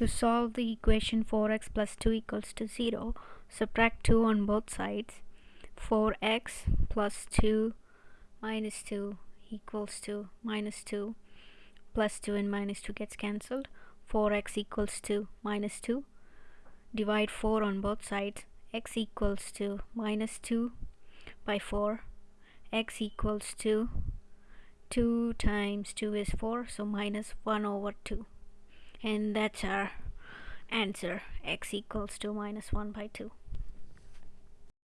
To solve the equation 4x plus 2 equals to 0, subtract 2 on both sides. 4x plus 2 minus 2 equals to minus 2 plus 2 and minus 2 gets cancelled. 4x equals to minus 2. Divide 4 on both sides. x equals to minus 2 by 4. x equals to 2 times 2 is 4 so minus 1 over 2 and that's our answer. X equals to minus 1 by 2